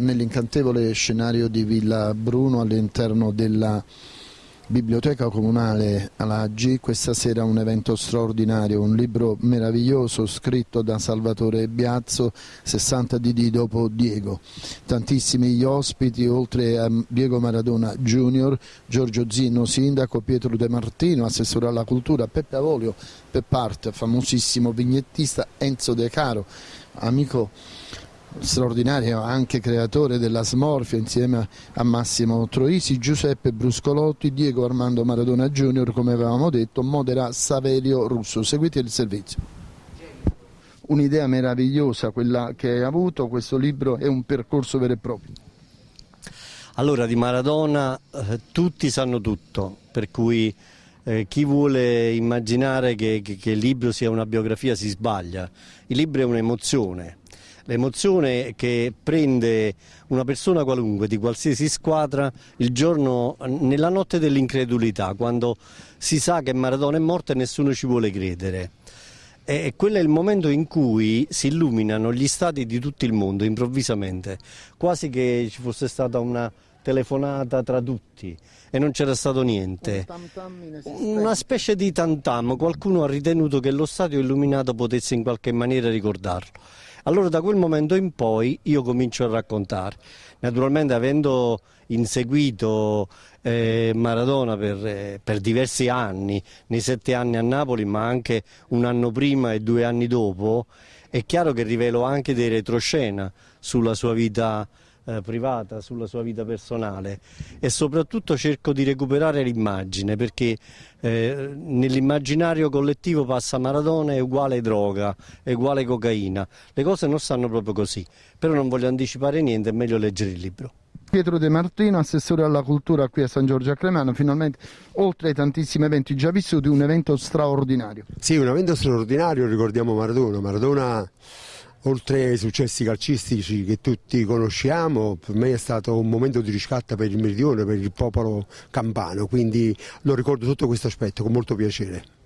nell'incantevole scenario di Villa Bruno all'interno della Biblioteca Comunale Alaggi, questa sera un evento straordinario, un libro meraviglioso scritto da Salvatore Biazzo, 60 DD dopo Diego. Tantissimi gli ospiti, oltre a Diego Maradona Junior, Giorgio Zinno, sindaco, Pietro De Martino, assessore alla cultura, Peppe Avolio, Peppart, famosissimo vignettista, Enzo De Caro, amico straordinario anche creatore della smorfia insieme a Massimo Troisi, Giuseppe Bruscolotti, Diego Armando Maradona Junior, come avevamo detto, modera Saverio Russo. Seguite il servizio. Un'idea meravigliosa quella che hai avuto, questo libro è un percorso vero e proprio. Allora di Maradona eh, tutti sanno tutto, per cui eh, chi vuole immaginare che, che, che il libro sia una biografia si sbaglia. Il libro è un'emozione, l'emozione che prende una persona qualunque di qualsiasi squadra il giorno, nella notte dell'incredulità, quando si sa che Maradona è morto e nessuno ci vuole credere. E quello è il momento in cui si illuminano gli stati di tutto il mondo improvvisamente, quasi che ci fosse stata una telefonata tra tutti e non c'era stato niente. Una specie di tantam, qualcuno ha ritenuto che lo stadio illuminato potesse in qualche maniera ricordarlo. Allora da quel momento in poi io comincio a raccontare. Naturalmente avendo inseguito eh, Maradona per, eh, per, diversi anni, nei sette anni a Napoli ma anche un anno prima e due anni dopo, è chiaro che rivelo anche dei retroscena sulla sua vita eh, privata, sulla sua vita personale e soprattutto cerco di recuperare l'immagine perché eh, nell'immaginario collettivo passa Maradona è uguale droga, è uguale cocaina, le cose non stanno proprio così, però non voglio anticipare niente, è meglio leggere il libro. Pietro De Martino, assessore alla cultura qui a San Giorgio a Cremano, finalmente oltre ai tantissimi eventi già vissuti un evento straordinario. Sì, un evento straordinario, ricordiamo Maradona, Maradona oltre ai successi calcistici che tutti conosciamo, per me è stato un momento di riscatto per il meridione, per il popolo campano, quindi lo ricordo sotto questo aspetto con molto piacere.